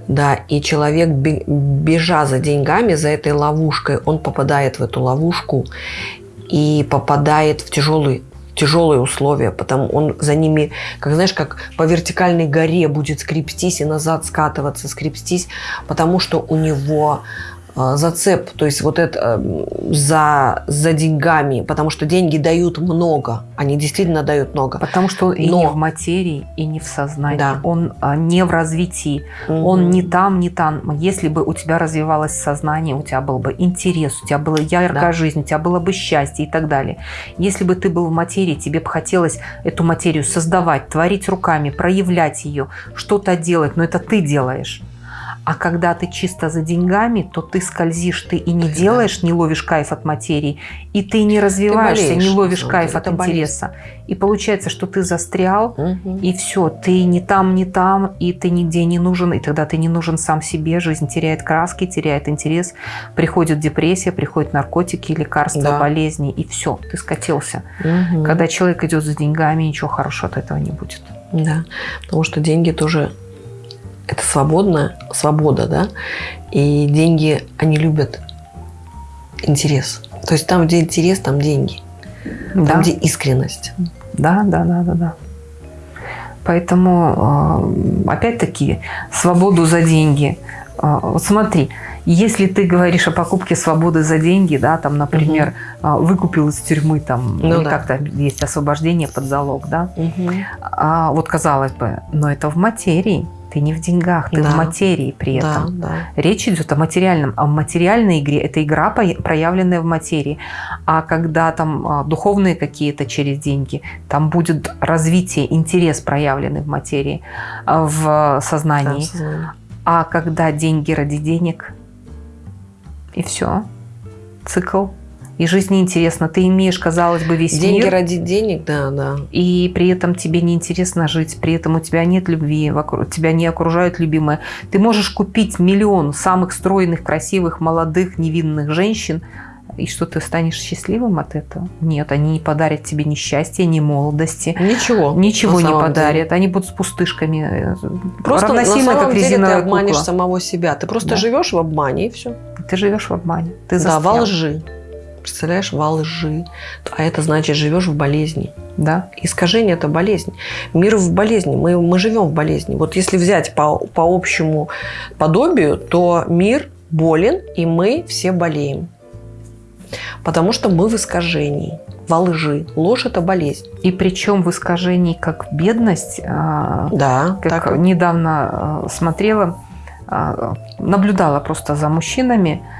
Да, и человек, бежа за деньгами, за этой ловушкой, он попадает в эту ловушку и попадает в тяжелый тяжелые условия, потому он за ними, как знаешь, как по вертикальной горе будет скрипстись и назад скатываться, скрипстись, потому что у него зацеп, то есть вот это за, за деньгами, потому что деньги дают много, они действительно дают много. Потому что он Но... и не в материи, и не в сознании, да. он а, не в развитии, угу. он не там, не там. Если бы у тебя развивалось сознание, у тебя был бы интерес, у тебя была яркая да. жизнь, у тебя было бы счастье и так далее. Если бы ты был в материи, тебе бы хотелось эту материю создавать, творить руками, проявлять ее, что-то делать, но это ты делаешь. А когда ты чисто за деньгами, то ты скользишь, ты и не ты, делаешь, да. не ловишь кайф от материи, и ты не развиваешься, болеешь, не ловишь кайф от интереса. Болезнь. И получается, что ты застрял, угу. и все, ты не там, не там, и ты нигде не нужен, и тогда ты не нужен сам себе, жизнь теряет краски, теряет интерес, приходит депрессия, приходят наркотики, лекарства, да. болезни, и все, ты скатился. Угу. Когда человек идет за деньгами, ничего хорошего от этого не будет. Да, потому что деньги тоже это свободная свобода, да, и деньги, они любят интерес. То есть там, где интерес, там деньги. Там, да. где искренность. Да, да, да, да, да. Поэтому, э, опять-таки, свободу за деньги. Э, вот смотри, если ты говоришь о покупке свободы за деньги, да, там, например, угу. выкупил из тюрьмы, там, ну, или да. как-то есть освобождение под залог, да, угу. а, вот казалось бы, но это в материи. Ты не в деньгах, ты да. в материи при этом. Да, да. Речь идет о материальном. А в материальной игре это игра, проявленная в материи. А когда там а, духовные какие-то через деньги, там будет развитие, интерес проявленный в материи, а, в сознании. Да, а когда деньги ради денег, и все, цикл и жизнь неинтересна. Ты имеешь, казалось бы, весь Деньги мир. ради денег, да, да. И при этом тебе неинтересно жить, при этом у тебя нет любви, вокруг, тебя не окружают любимые. Ты можешь купить миллион самых стройных, красивых, молодых, невинных женщин, и что ты станешь счастливым от этого? Нет, они не подарят тебе ни счастья, ни молодости. Ничего. Ничего не подарят. Деле. Они будут с пустышками. Э, просто равносильно, на самом как деле ты обманешь кукла. самого себя. Ты просто да. живешь в обмане и все. Ты живешь в обмане. Ты да, во лжи. Представляешь, во лжи. А это значит, живешь в болезни. Да? Искажение – это болезнь. Мир в болезни. Мы, мы живем в болезни. Вот если взять по, по общему подобию, то мир болен, и мы все болеем. Потому что мы в искажении, во лжи. Ложь – это болезнь. И причем в искажении как бедность. А, да. Как так. недавно а, смотрела, а, наблюдала просто за мужчинами –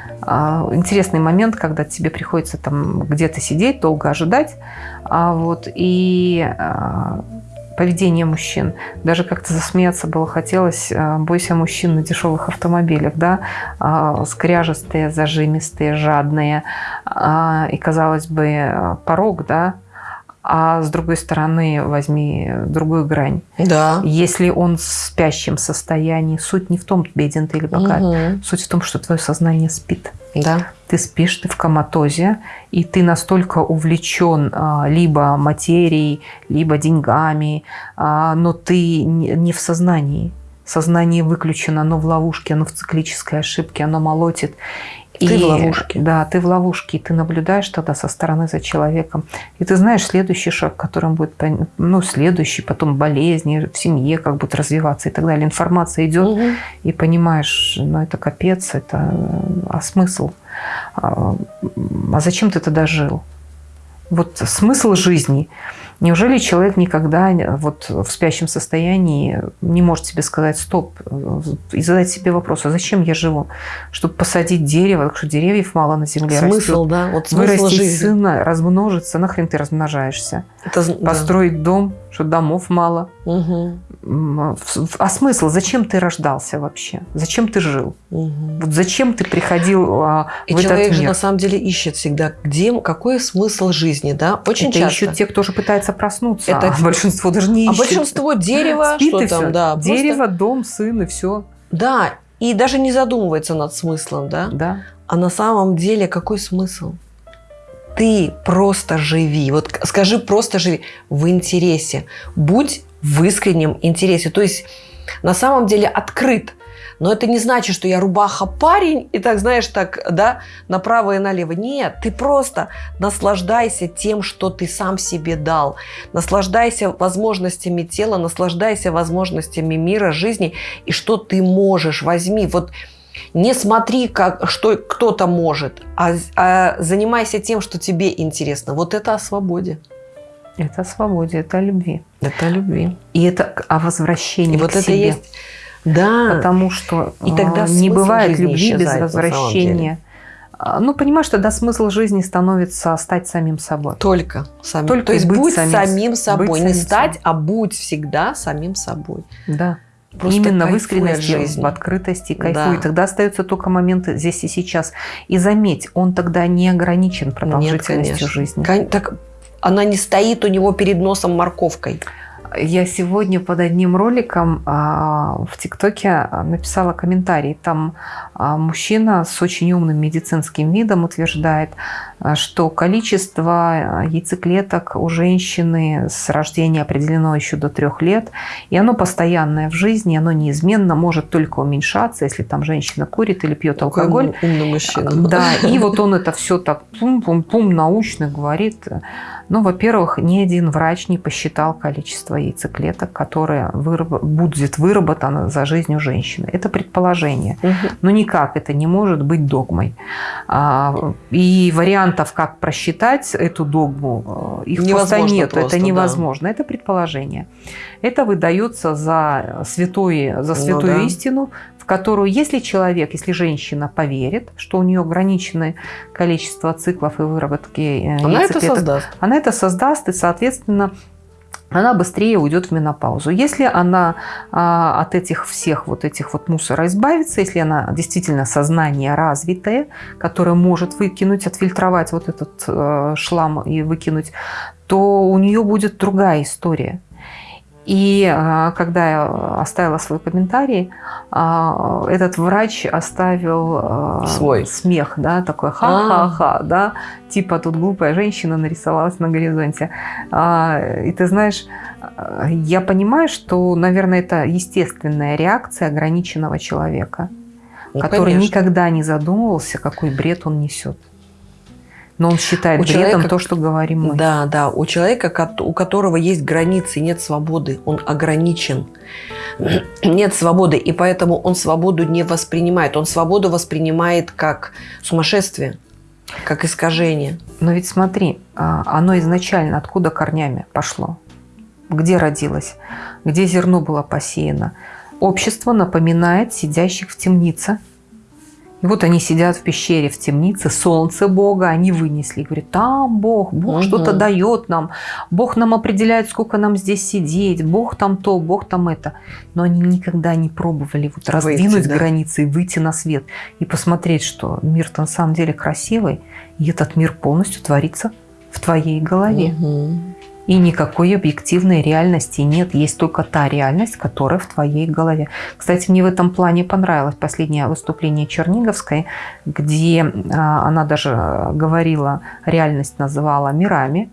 интересный момент, когда тебе приходится там где-то сидеть, долго ожидать, а вот, и а, поведение мужчин. Даже как-то засмеяться было хотелось. Бойся мужчин на дешевых автомобилях, да, скряжестые, зажимистые, жадные. И, казалось бы, порог, да, а с другой стороны возьми другую грань. Да. Если он в спящем состоянии, суть не в том, беден ты или богат, угу. суть в том, что твое сознание спит. Да. Ты спишь, ты в коматозе, и ты настолько увлечен а, либо материей, либо деньгами, а, но ты не в сознании. Сознание выключено, оно в ловушке, оно в циклической ошибке, оно молотит. Ты и, в ловушке. Да, ты в ловушке, и ты наблюдаешь тогда со стороны за человеком. И ты знаешь следующий шаг, которым будет, ну, следующий, потом болезни в семье, как будут развиваться и так далее. Информация идет, угу. и понимаешь, ну, это капец, это... А смысл? А, а зачем ты тогда жил? Вот смысл жизни – Неужели человек никогда вот в спящем состоянии не может себе сказать стоп и задать себе вопрос, а зачем я живу? Чтобы посадить дерево, так что деревьев мало на земле Смысл, растет. да. Вот смысл Вырастить жизни. сына, размножиться, нахрен ты размножаешься? Это, Построить да. дом, что домов мало. Угу. А смысл? Зачем ты рождался вообще? Зачем ты жил? Угу. Вот зачем ты приходил а, И в человек этот мир? же на самом деле ищет всегда, где, какой смысл жизни, да? Очень Это часто. ищут те, кто же пытается проснуться. Это а большинство даже не а ищет. А большинство дерево, Спит что там, все. да. Дерево, просто... дом, сын и все. Да, и даже не задумывается над смыслом, да? Да. А на самом деле какой смысл? Ты просто живи. Вот скажи просто живи в интересе. Будь в искреннем интересе. То есть на самом деле открыт. Но это не значит, что я рубаха парень и так, знаешь, так, да, направо и налево. Нет, ты просто наслаждайся тем, что ты сам себе дал. Наслаждайся возможностями тела, наслаждайся возможностями мира, жизни и что ты можешь. Возьми. Вот Не смотри, как, что кто-то может, а, а занимайся тем, что тебе интересно. Вот это о свободе. Это о свободе, это о любви. Это о любви. И это о возвращении И к вот это себе. есть... Да. Потому что И тогда а, не бывает любви без возвращения. А, Ну, понимаешь, тогда смысл жизни становится стать самим собой. Только самим. Только То есть будь самим- самим, собой. быть не самим стать, собой. а будь всегда самим собой. Да. Просто Именно в искренности, жизни. в открытости, кайфуй. Да. Тогда остается только момент здесь и сейчас. И заметь, он тогда не ограничен продолжительностью конечно. жизни. Кон- Так она не стоит у него перед носом морковкой. Я сегодня под одним роликом а, в ТикТоке а, написала комментарий. Там а, мужчина с очень умным медицинским видом утверждает, что количество а, яйцеклеток у женщины с рождения определено еще до трех лет, и оно постоянное в жизни, оно неизменно может только уменьшаться, если там женщина курит или пьет Какой алкоголь. умный мужчина. Да, и вот он это все так пум-пум-пум научно говорит. Ну, во-первых, ни один врач не посчитал количество яйцеклеток, которое выраб- будет выработано за жизнью женщины. Это предположение. Мгм. Но никак это не может быть догмой. А, И вариантов, как просчитать эту догму, э, их просто Невозможно нет. просто, это да. невозможно. Это предположение. Это выдается за, святой, за Ну святую да. истину, в которую, если человек, если женщина поверит, что у нее ограниченное количество циклов и выработки э, Она это создаст. она это создаст, и, соответственно, она быстрее уйдет в менопаузу. Если она а, от этих всех вот этих вот мусора избавится, если она действительно сознание развитое, которое может выкинуть, отфильтровать вот этот э, шлам и выкинуть, то у нее будет другая история. И а, когда я оставила свой комментарий, а, этот врач оставил а, Свой. смех, да, такой ха-ха-ха, да, типа тут глупая женщина нарисовалась на горизонте. И ты знаешь, я понимаю, что, наверное, это естественная реакция ограниченного человека, Ну, который конечно. никогда не задумывался, какой бред он несет. Но он считает У бредом человека- то, что говорим мы. Да, да. У человека, у которого есть границы, нет свободы, он ограничен. Нет свободы, и поэтому он свободу не воспринимает. Он свободу воспринимает как сумасшествие, как искажение. Но ведь смотри, а, оно изначально откуда корнями пошло? Где родилось? Где зерно было посеяно? Общество напоминает сидящих в темнице. И вот они сидят в пещере, в темнице, солнце Бога они вынесли. Говорят, там Бог, Бог Мгм. что-то дает нам, Бог нам определяет, сколько нам здесь сидеть, Бог там то, Бог там это. Но они никогда не пробовали вот раздвинуть да. границы и выйти на свет. И посмотреть, что мир-то на самом деле красивый, и этот мир полностью творится в твоей голове. Мгм. И никакой объективной реальности нет. Есть только та реальность, которая в твоей голове. Кстати, мне в этом плане понравилось последнее выступление Черниговской, где а, она даже говорила, реальность называла мирами.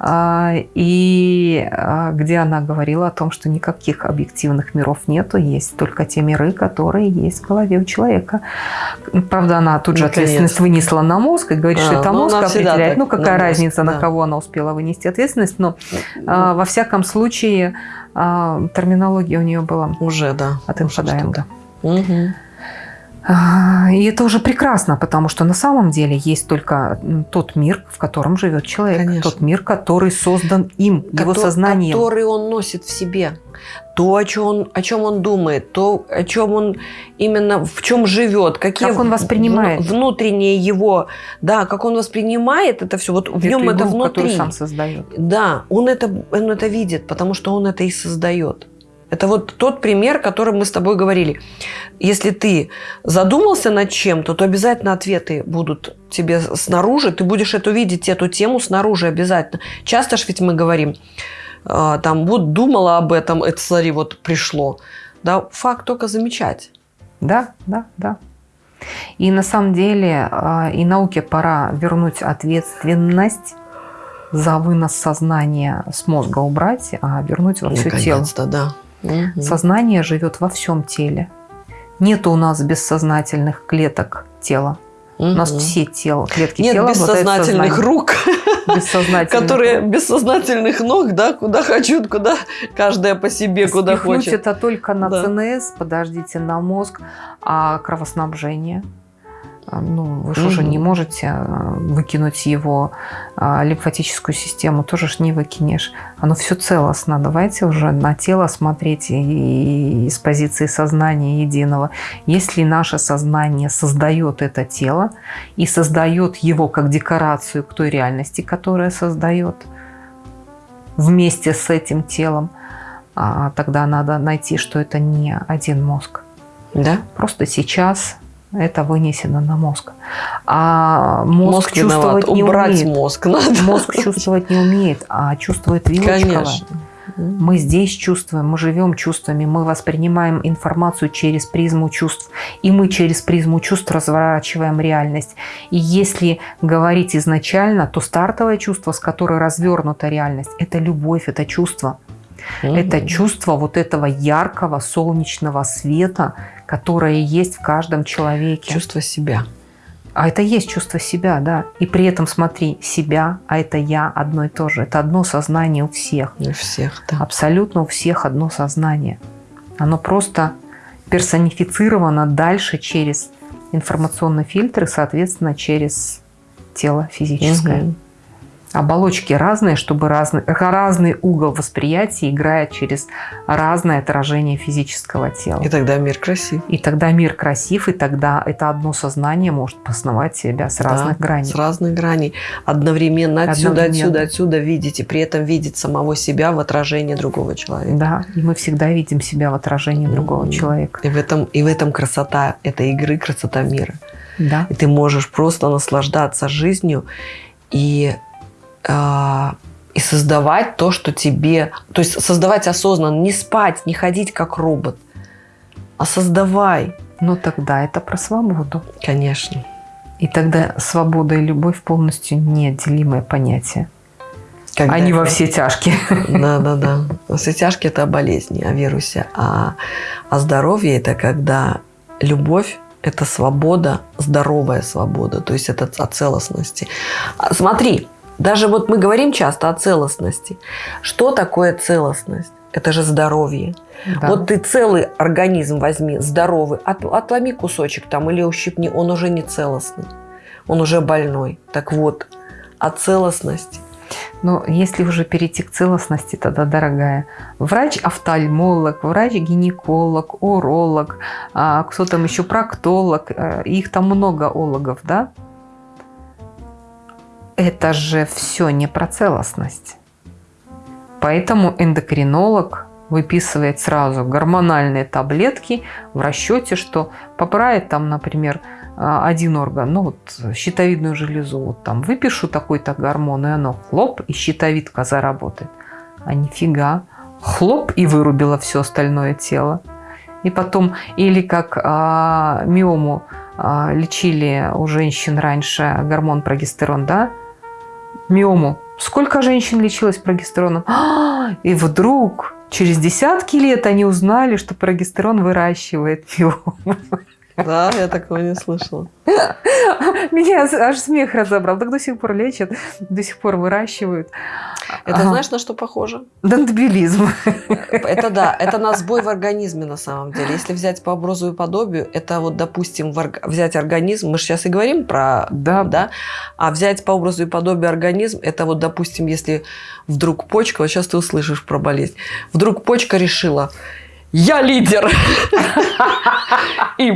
А, И а, где она говорила о том, что никаких объективных миров нету, есть только те миры, которые есть в голове у человека. Правда, она тут же Наконец. ответственность вынесла на мозг и говорит, А, что это ну, мозг определяет. так, Ну, на какая мозг, разница, на да. кого она успела вынести ответственность, но а, во всяком случае терминология у нее была Уже, да. от Уже инфодайинга. И это уже прекрасно, потому что на самом деле есть только тот мир, в котором живет человек. Конечно. Тот мир, который создан им, его Кото- сознанием. Который он носит в себе. То, о чем он, о чем он думает, то, о чем он именно, в чем живет, какие Как он воспринимает. внутреннее его, да, как он воспринимает это все, вот в Эту нем это игру, которую внутри. сам создает. Да, он это, он это видит, потому что он это и создает. Это вот тот пример, который мы с тобой говорили. Если ты задумался над чем-то, то обязательно ответы будут тебе снаружи. Ты будешь эту видеть, эту тему снаружи обязательно. Часто ж ведь мы говорим, а, там, вот думала об этом, это, смотри, вот пришло. Да, факт только замечать. Да, да, да. И на самом деле а, и науке пора вернуть ответственность за вынос сознания с мозга убрать, а вернуть во все тело. Да. Мгм. Сознание живет во всем теле. Нет у нас бессознательных клеток тела. Угу. У нас все тело, клетки Нет тела бессознательных рук, бессознательных которые бессознательных ног, да, куда хочу, куда каждая по себе, куда хочет. это только на да. ЦНС, подождите, на мозг, а кровоснабжение – а, ну, вы же уже не можете а, выкинуть его а, лимфатическую систему, тоже ж не выкинешь. Оно все целостно. Давайте уже на тело смотреть и, и с позиции сознания единого. Если наше сознание создает это тело и создает его как декорацию к той реальности, которая создает вместе с этим телом, тогда надо найти, что это не один мозг. Да? Просто сейчас это вынесено на мозг. А мозг, мозг чувствовать виноват. не Убрать умеет. мозг надо. Мозг чувствовать не умеет, а чувствует. Конечно. Мы здесь чувствуем, мы живем чувствами, мы воспринимаем информацию через призму чувств. И мы через призму чувств разворачиваем реальность. И если говорить изначально, то стартовое чувство, с которой развернута реальность, это любовь, это чувство. Угу. Это чувство вот этого яркого солнечного света, которое есть в каждом человеке. Чувство себя. А это есть чувство себя, да. И при этом, смотри, себя, а это я одно и то же. Это одно сознание у всех. У всех, да. Абсолютно у всех одно сознание. Оно просто персонифицировано дальше через информационный фильтр и, соответственно, через тело физическое. Угу оболочки разные, чтобы разный, разный угол восприятия играет через разное отражение физического тела. И тогда мир красив. И тогда мир красив, и тогда это одно сознание может познавать себя с разных да, граней. С разных граней. Одновременно отсюда, Одновременно. отсюда, отсюда видеть, и при этом видеть самого себя в отражении другого человека. Да, и мы всегда видим себя в отражении mm-hmm. другого человека. И в, этом, и в этом красота этой игры, красота мира. Да. И ты можешь просто наслаждаться жизнью и а, и создавать то, что тебе... То есть создавать осознанно, не спать, не ходить как робот, а создавай. Но тогда это про свободу. Конечно. И тогда свобода и любовь полностью неотделимое понятие. Когда Они это... во все тяжкие. Да, да, да. Во все тяжкие это болезни, о вирусе. А, а здоровье это когда любовь это свобода, здоровая свобода, то есть это о целостности. А, смотри, даже вот мы говорим часто о целостности. Что такое целостность? Это же здоровье. Да. Вот ты целый организм возьми, здоровый, от, отломи кусочек там или ущипни, он уже не целостный, он уже больной. Так вот, о целостности. Но если уже перейти к целостности, тогда, дорогая, врач-офтальмолог, врач-гинеколог, уролог, а, кто там еще, проктолог, э, их там много ологов, да? Это же все не про целостность. Поэтому эндокринолог выписывает сразу гормональные таблетки в расчете, что поправит там, например, а, один орган, ну вот щитовидную железу, вот там выпишу такой-то гормон, и оно хлоп, и щитовидка заработает. А нифига, хлоп, и вырубило все остальное тело. И потом, или как а, миому а, лечили у женщин раньше гормон прогестерон, да, миому. Сколько женщин лечилось прогестероном? А, и вдруг через десятки лет они узнали, что прогестерон выращивает миому. Да, я такого не слышала. Меня аж смех разобрал. Так до сих пор лечат, до сих пор выращивают. Это ага. знаешь, на что похоже? Дендобилизм. Это да, это на сбой в организме на самом деле. Если взять по образу и подобию, это вот, допустим, взять организм, мы же сейчас и говорим про, да. да, а взять по образу и подобию организм, это вот, допустим, если вдруг почка, вот сейчас ты услышишь про болезнь, вдруг почка решила, я лидер. И,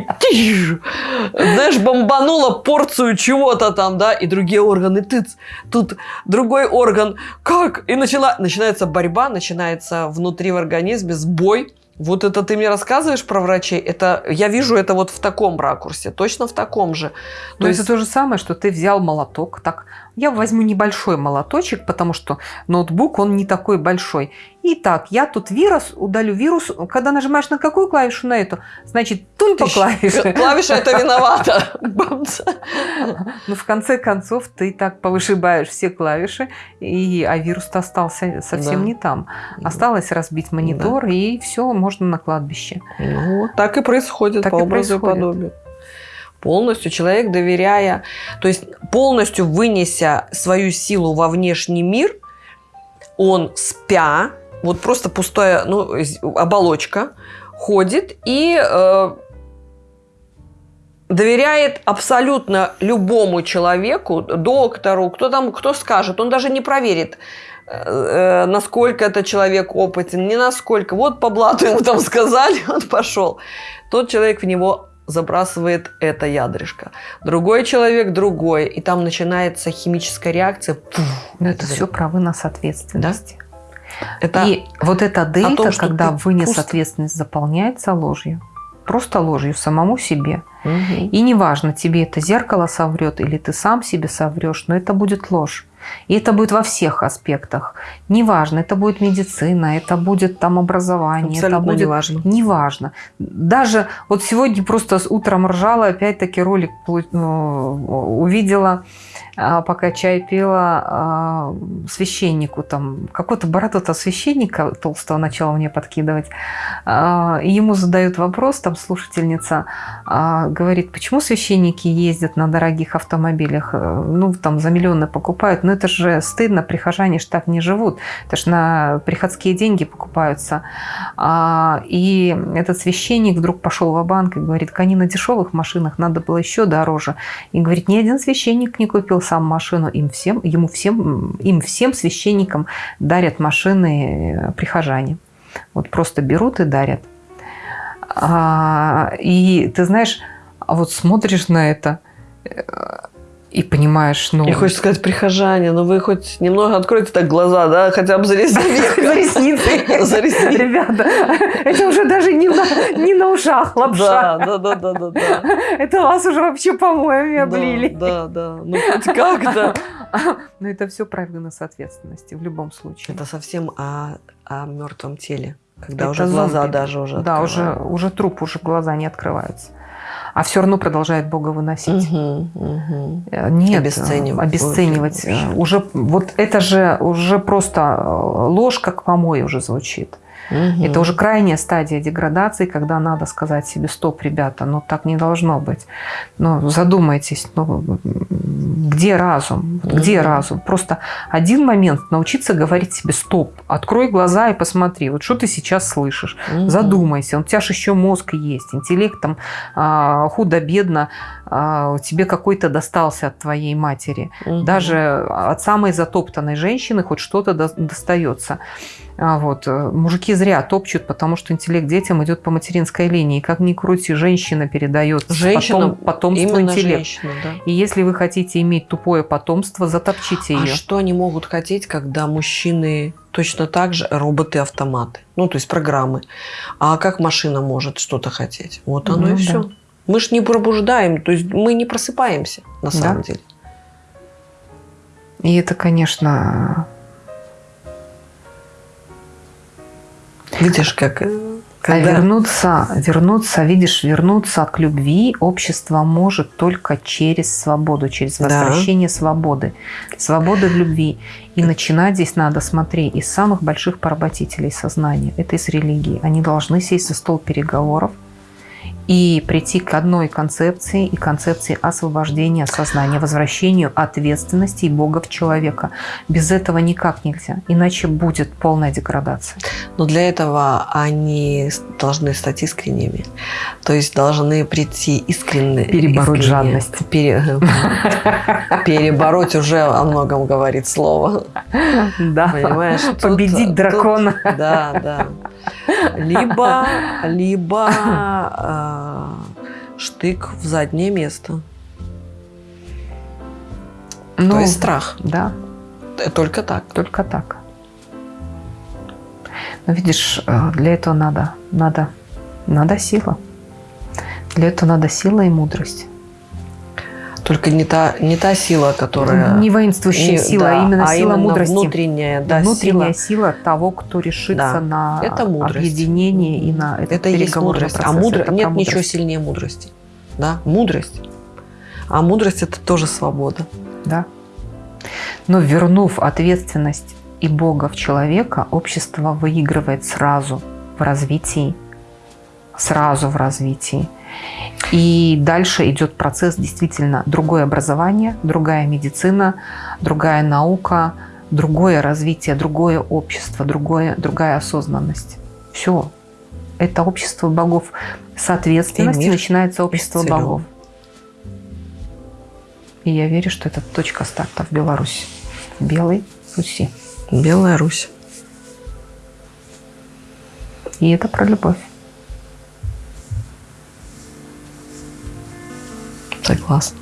знаешь, бомбанула порцию чего-то там, да, и другие органы, тыц, тут другой орган, как? И начала, начинается борьба, начинается внутри в организме сбой, вот это ты мне рассказываешь про врачей, это я вижу это вот в таком ракурсе, точно в таком же. То есть это то же самое, что ты взял молоток, так я возьму небольшой молоточек, потому что ноутбук, он не такой большой. Итак, я тут вирус, удалю вирус. Когда нажимаешь на какую клавишу? На эту. Значит, тун по клавише. Клавиша это виновата. Ну, в конце концов, ты так повышибаешь все клавиши, и, а вирус-то остался совсем не там. Осталось разбить монитор, и все, можно на кладбище. Ну, так и происходит по образу и подобию. Полностью человек доверяя, то есть полностью вынеся свою силу во внешний мир, он спя, вот просто пустая ну, оболочка, ходит и э, доверяет абсолютно любому человеку, доктору, кто там, кто скажет, он даже не проверит, э, насколько этот человек опытен, не насколько. Вот по блату ему там сказали, он пошел. Тот человек в него забрасывает это ядрышко. Другой человек другой. И там начинается химическая реакция. Пух, Но это все про вынос ответственности. Да? Это и вот эта дельта, том, когда вынес просто... ответственность, заполняется ложью. Просто ложью самому себе. Угу. И неважно, тебе это зеркало соврет или ты сам себе соврешь, но это будет ложь. И это будет во всех аспектах. Неважно, это будет медицина, это будет там образование. Абсолютно это будет... неважно. Неважно. Даже вот сегодня просто с утром ржала, опять-таки ролик ну, увидела пока чай пила а, священнику, там, какого-то бородатого священника толстого начала мне подкидывать. А, и ему задают вопрос, там слушательница говорит, почему священники ездят на дорогих автомобилях, э, ну, там, за миллионы покупают, но это же стыдно, прихожане ж так не живут, это ж на приходские деньги покупаются. И этот священник вдруг пошел в банк и говорит, они на дешевых машинах, надо было еще дороже. И говорит, ни один священник не купил сам машину, им всем, ему всем, им всем священникам дарят машины э, прихожане. Вот просто берут и дарят. А, и ты знаешь, а вот смотришь на это э, и понимаешь, ну... И хочешь сказать, прихожане, ну вы хоть немного откройте так глаза, да, хотя бы за ресницы. За ресницы. За ресницы. Ребята, это уже даже не на, не на ушах лапша. Да, да, да, да, да. Это вас уже вообще помоями облили. Да, да, ну хоть как-то. Но это все про вынос ответственности в любом случае. Это совсем о, о мертвом теле. Когда уже глаза даже уже Да, уже, уже труп, уже глаза не открываются а все равно продолжает Бога выносить. Угу, угу. Нет, обесценивать. обесценивать. Уже, вот это же уже просто э, ложь, как помой уже звучит. Угу. Это уже крайняя стадия деградации, когда надо сказать себе, стоп, ребята, ну так не должно быть. Ну, задумайтесь, ну, где разум? Угу. Где разум? Просто один момент научиться говорить себе, стоп, открой глаза и посмотри, вот что ты сейчас слышишь. Угу. Задумайся, у тебя же еще мозг есть, интеллект там а, худо-бедно тебе какой-то достался от твоей матери. Угу. Даже от самой затоптанной женщины хоть что-то достается. А вот. Э, мужики зря топчут, потому что интеллект детям идет по материнской линии. Как ни крути, женщина передает женщина, потом, потомство интеллект. Женщина, да. И если вы хотите иметь тупое потомство, затопчите ее. А что они могут хотеть, когда мужчины точно так же роботы-автоматы? Ну, то есть программы. А как машина может что-то хотеть? Вот оно ну, и да. все. Мы же не пробуждаем, то есть мы не просыпаемся на самом да. деле. И это, конечно, Видишь, как... Э, когда... А вернуться, вернуться, видишь, вернуться к любви общество может только через свободу, через возвращение да. свободы. Свободы в любви. И начинать здесь надо, смотри, из самых больших поработителей сознания. Это из религии. Они должны сесть за стол переговоров, и прийти к одной концепции и концепции освобождения сознания, возвращению ответственности и Бога в человека. Без этого никак нельзя, иначе будет полная деградация. Но для этого они должны стать искренними, то есть должны прийти искренне. Перебороть искренне, жадность. Пере, перебороть уже о многом говорит слово. Да, Понимаешь? победить дракона. да, да. Либо, либо э, штык в заднее место. Ну, То есть страх. Да. Только так. Только так. Но видишь, э, для этого надо, надо, надо сила. Для этого надо сила и мудрость. Только не та, не та сила, которая... Не воинствующая не, сила, да, а именно а сила именно мудрости. Внутренняя, да, внутренняя сила. сила того, кто решится да, на это объединение и на это Это есть мудрость. А процесс. А мудр... нет мудрость. ничего сильнее мудрости. Да? Мудрость. А мудрость – это тоже свобода. Да. Но вернув ответственность и Бога в человека, общество выигрывает сразу в развитии. Сразу в развитии. И дальше идет процесс действительно другое образование, другая медицина, другая наука, другое развитие, другое общество, другое, другая осознанность. Все. Это общество богов. Соответственности начинается общество богов. И я верю, что это точка старта в Беларуси. В Белой Руси. Белая Русь. И это про любовь. Согласна.